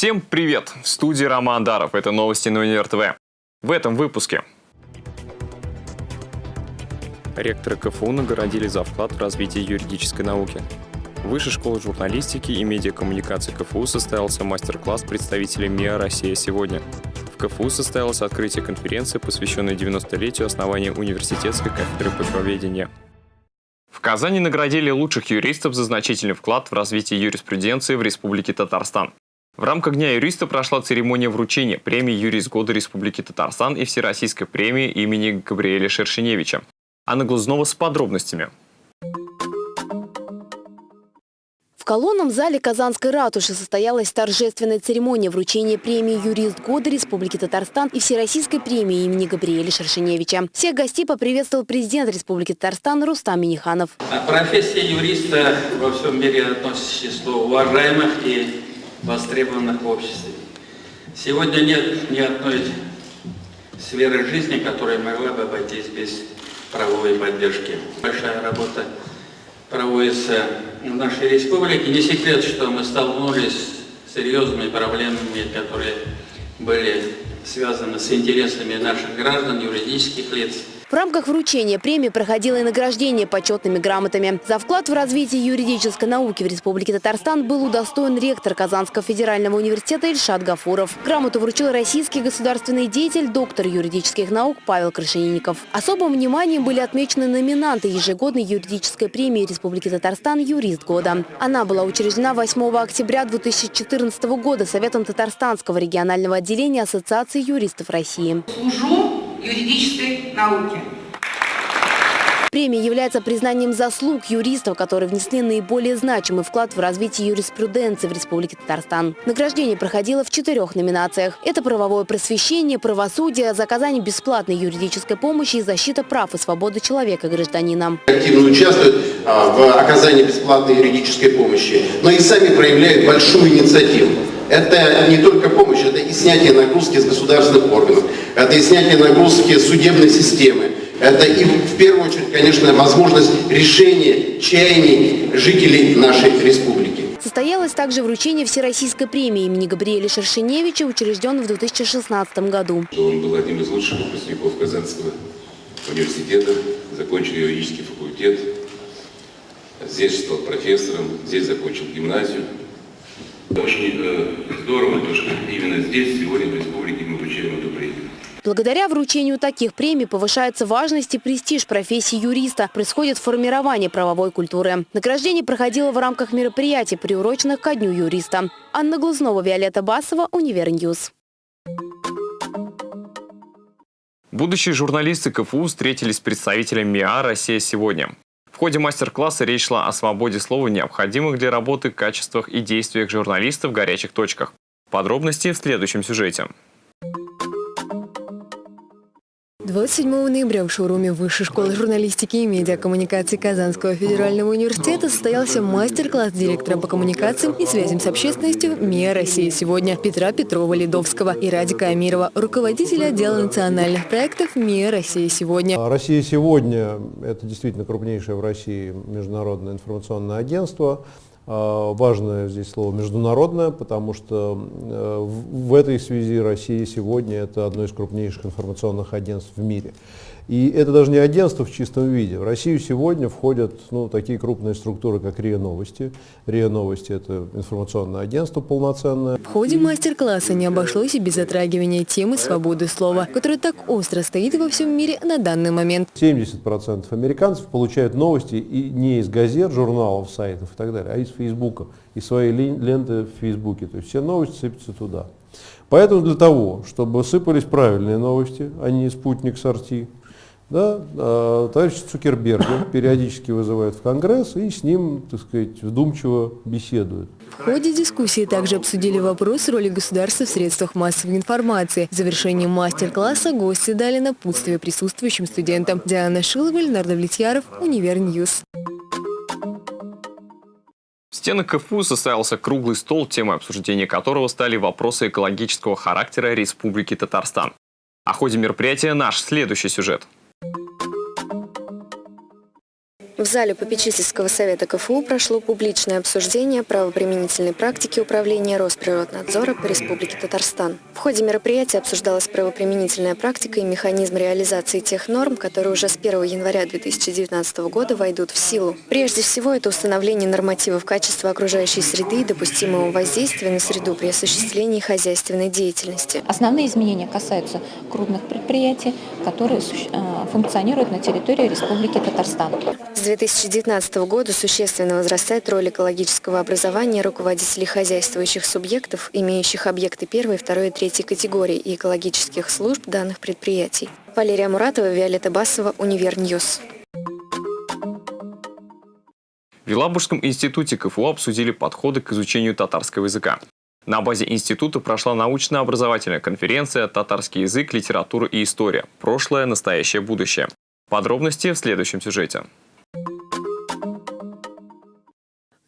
Всем привет! В студии Роман Даров. Это новости на Универ ТВ. В этом выпуске. Ректоры КФУ наградили за вклад в развитие юридической науки. В Высшей школе журналистики и медиакоммуникации КФУ состоялся мастер-класс представителей МИА «Россия сегодня». В КФУ состоялось открытие конференции, посвященной 90-летию основания университетской кафедры почвоведения. В Казани наградили лучших юристов за значительный вклад в развитие юриспруденции в Республике Татарстан. В рамках Дня юриста прошла церемония вручения премии «Юрист года Республики Татарстан» и Всероссийской премии имени Габриэля Шершеневича. Анна Глазнова с подробностями. В колонном зале Казанской ратуши состоялась торжественная церемония вручения премии «Юрист года Республики Татарстан» и Всероссийской премии имени Габриэля Шершеневича. Всех гостей поприветствовал президент Республики Татарстан Рустам Миниханов. Профессия юриста во всем мире относится к числу уважаемых и востребованных в обществе. Сегодня нет ни одной сферы жизни, которая могла бы обойтись без правовой поддержки. Большая работа проводится в нашей республике. Не секрет, что мы столкнулись с серьезными проблемами, которые были связаны с интересами наших граждан, юридических лиц. В рамках вручения премии проходило и награждение почетными грамотами. За вклад в развитие юридической науки в Республике Татарстан был удостоен ректор Казанского федерального университета Ильшат Гафуров. Грамоту вручил российский государственный деятель, доктор юридических наук Павел Крашенинников. Особым вниманием были отмечены номинанты ежегодной юридической премии Республики Татарстан «Юрист года». Она была учреждена 8 октября 2014 года Советом Татарстанского регионального отделения Ассоциации юристов России. Служу юридической науки. Премия является признанием заслуг юристов, которые внесли наиболее значимый вклад в развитие юриспруденции в Республике Татарстан. Награждение проходило в четырех номинациях. Это правовое просвещение, правосудие, заказание бесплатной юридической помощи и защита прав и свободы человека гражданина. Активно участвуют а, в оказании бесплатной юридической помощи, но и сами проявляют большую инициативу. Это не только помощь, это и снятие нагрузки с государственных органов, это и снятие нагрузки судебной системы, это и в первую очередь, конечно, возможность решения чаяний жителей нашей республики. Состоялось также вручение Всероссийской премии имени Габриэля Шершеневича, учрежденной в 2016 году. Он был одним из лучших выпускников Казанского университета, закончил юридический факультет, здесь стал профессором, здесь закончил гимназию. Очень э, здорово, то, что именно здесь, сегодня в республике мы вручаем эту премию. Благодаря вручению таких премий повышается важность и престиж профессии юриста. Происходит формирование правовой культуры. Награждение проходило в рамках мероприятий, приуроченных ко Дню юриста. Анна Глазнова, Виолетта Басова, Универ News. Будущие журналисты КФУ встретились с представителями МИА «Россия сегодня». Ходе мастер-класса речь шла о свободе слова, необходимых для работы, качествах и действиях журналистов в горячих точках. Подробности в следующем сюжете. 27 ноября в шоуруме Высшей школы журналистики и медиакоммуникации Казанского федерального университета состоялся мастер-класс директора по коммуникациям и связям с общественностью МИА России сегодня» Петра Петрова-Ледовского и Радика Амирова, руководителя отдела национальных проектов МИА России сегодня». «Россия сегодня» — это действительно крупнейшее в России международное информационное агентство – а, важное здесь слово «международное», потому что э, в этой связи Россия сегодня это одно из крупнейших информационных агентств в мире. И это даже не агентство в чистом виде. В Россию сегодня входят ну, такие крупные структуры, как РИА Новости. РИА Новости – это информационное агентство полноценное. В ходе мастер-класса не обошлось и без затрагивания темы свободы слова, которая так остро стоит во всем мире на данный момент. 70% американцев получают новости и не из газет, журналов, сайтов и так далее, а из Фейсбука, из своей ленты в Фейсбуке. То есть все новости сыпятся туда. Поэтому для того, чтобы сыпались правильные новости, а не спутник сорти, да, а, товарищ Цукерберга периодически вызывают в Конгресс и с ним, так сказать, вдумчиво беседуют. В ходе дискуссии также обсудили вопрос роли государства в средствах массовой информации. В завершении мастер-класса гости дали напутствие присутствующим студентам. Диана Шилова, Леонард Влетьяров, Универ News. В стенах КФУ состоялся круглый стол, темой обсуждения которого стали вопросы экологического характера Республики Татарстан. О ходе мероприятия наш следующий сюжет – В зале попечительского совета КФУ прошло публичное обсуждение правоприменительной практики управления Росприроднадзора по Республике Татарстан. В ходе мероприятия обсуждалась правоприменительная практика и механизм реализации тех норм, которые уже с 1 января 2019 года войдут в силу. Прежде всего, это установление нормативов качества окружающей среды и допустимого воздействия на среду при осуществлении хозяйственной деятельности. Основные изменения касаются крупных предприятий, которые э, функционируют на территории Республики Татарстан. С 2019 года существенно возрастает роль экологического образования руководителей хозяйствующих субъектов, имеющих объекты первой, второй и третьей категории и экологических служб данных предприятий. Валерия Муратова, Виолетта Басова, Универ News. В Елабужском институте КФУ обсудили подходы к изучению татарского языка. На базе института прошла научно-образовательная конференция «Татарский язык, литература и история. Прошлое, настоящее, будущее». Подробности в следующем сюжете.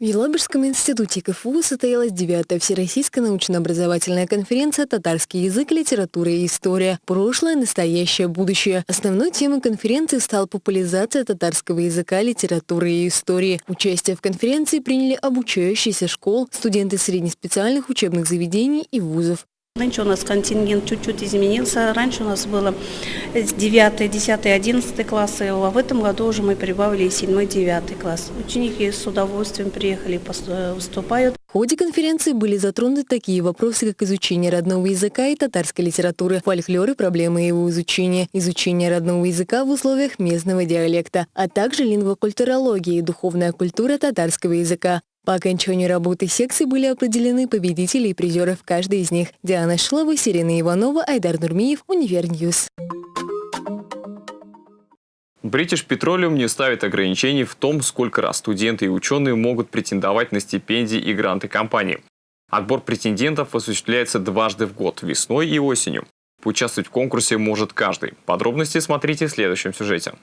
В Елабужском институте КФУ состоялась 9-я Всероссийская научно-образовательная конференция «Татарский язык, литература и история. Прошлое, настоящее, будущее». Основной темой конференции стала популяризация татарского языка, литературы и истории. Участие в конференции приняли обучающиеся школ, студенты среднеспециальных учебных заведений и вузов. Раньше у нас контингент чуть-чуть изменился. Раньше у нас было 9, 10, 11 классы, а в этом году уже мы прибавили 7, 9 класс. Ученики с удовольствием приехали и выступают. В ходе конференции были затронуты такие вопросы, как изучение родного языка и татарской литературы, фольклор и проблемы его изучения, изучение родного языка в условиях местного диалекта, а также лингвокультурология и духовная культура татарского языка. По окончанию работы секции были определены победители и призеры в каждой из них. Диана Шилова, Сирена Иванова, Айдар Нурмиев, UniverNews. British Petroleum не ставит ограничений в том, сколько раз студенты и ученые могут претендовать на стипендии и гранты компании. Отбор претендентов осуществляется дважды в год – весной и осенью. Поучаствовать в конкурсе может каждый. Подробности смотрите в следующем сюжете.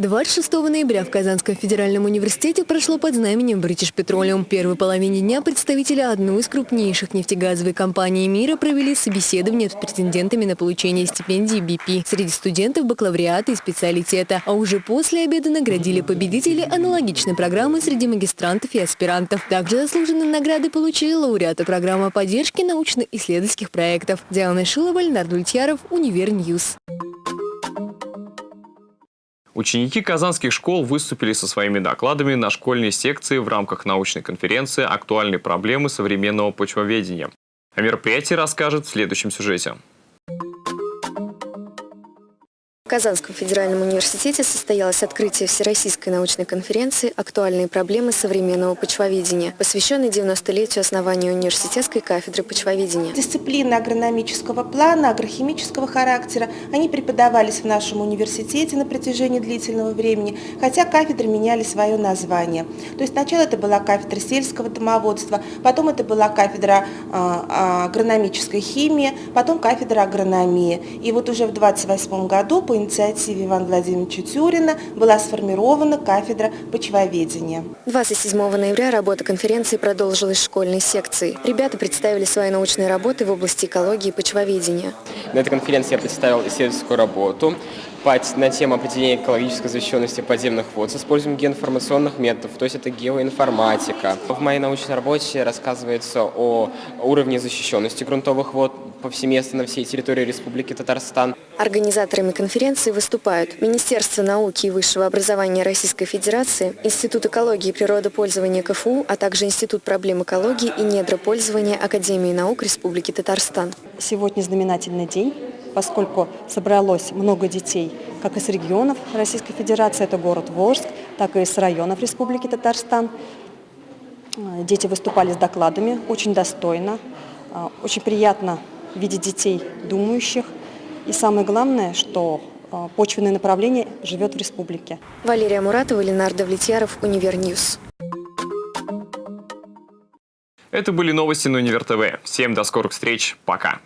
26 ноября в Казанском федеральном университете прошло под знаменем British Petroleum. В первой половине дня представители одной из крупнейших нефтегазовой компаний мира провели собеседование с претендентами на получение стипендии BP среди студентов бакалавриата и специалитета. А уже после обеда наградили победителей аналогичной программы среди магистрантов и аспирантов. Также заслуженные награды получили лауреаты программы поддержки научно-исследовательских проектов. Диана Шилова, Леонард Ультьяров, UniverNews. Ученики казанских школ выступили со своими докладами на школьной секции в рамках научной конференции «Актуальные проблемы современного почвоведения». О мероприятии расскажет в следующем сюжете. Казанском федеральном университете состоялось открытие Всероссийской научной конференции «Актуальные проблемы современного почвоведения», посвященной 90-летию основания университетской кафедры почвоведения. Дисциплины агрономического плана, агрохимического характера, они преподавались в нашем университете на протяжении длительного времени, хотя кафедры меняли свое название. То есть сначала это была кафедра сельского домоводства, потом это была кафедра а, агрономической химии, потом кафедра агрономии. И вот уже в 28 году по инициативе Ивана Владимировича Тюрина была сформирована кафедра почвоведения. 27 ноября работа конференции продолжилась в школьной секции. Ребята представили свои научные работы в области экологии и почвоведения. На этой конференции я представил исследовательскую работу на тему определения экологической защищенности подземных вод с использованием геоинформационных методов, то есть это геоинформатика. В моей научной работе рассказывается о уровне защищенности грунтовых вод повсеместно на всей территории Республики Татарстан. Организаторами конференции выступают Министерство науки и высшего образования Российской Федерации, Институт экологии и природопользования КФУ, а также Институт проблем экологии и недропользования Академии наук Республики Татарстан. Сегодня знаменательный день поскольку собралось много детей как из регионов Российской Федерации, это город Волжск, так и из районов Республики Татарстан. Э, дети выступали с докладами очень достойно, э, очень приятно видеть детей думающих. И самое главное, что э, почвенное направление живет в республике. Валерия Муратова, Леонард Влетьяров, UniverNews. Это были новости на Универ ТВ. Всем до скорых встреч. Пока.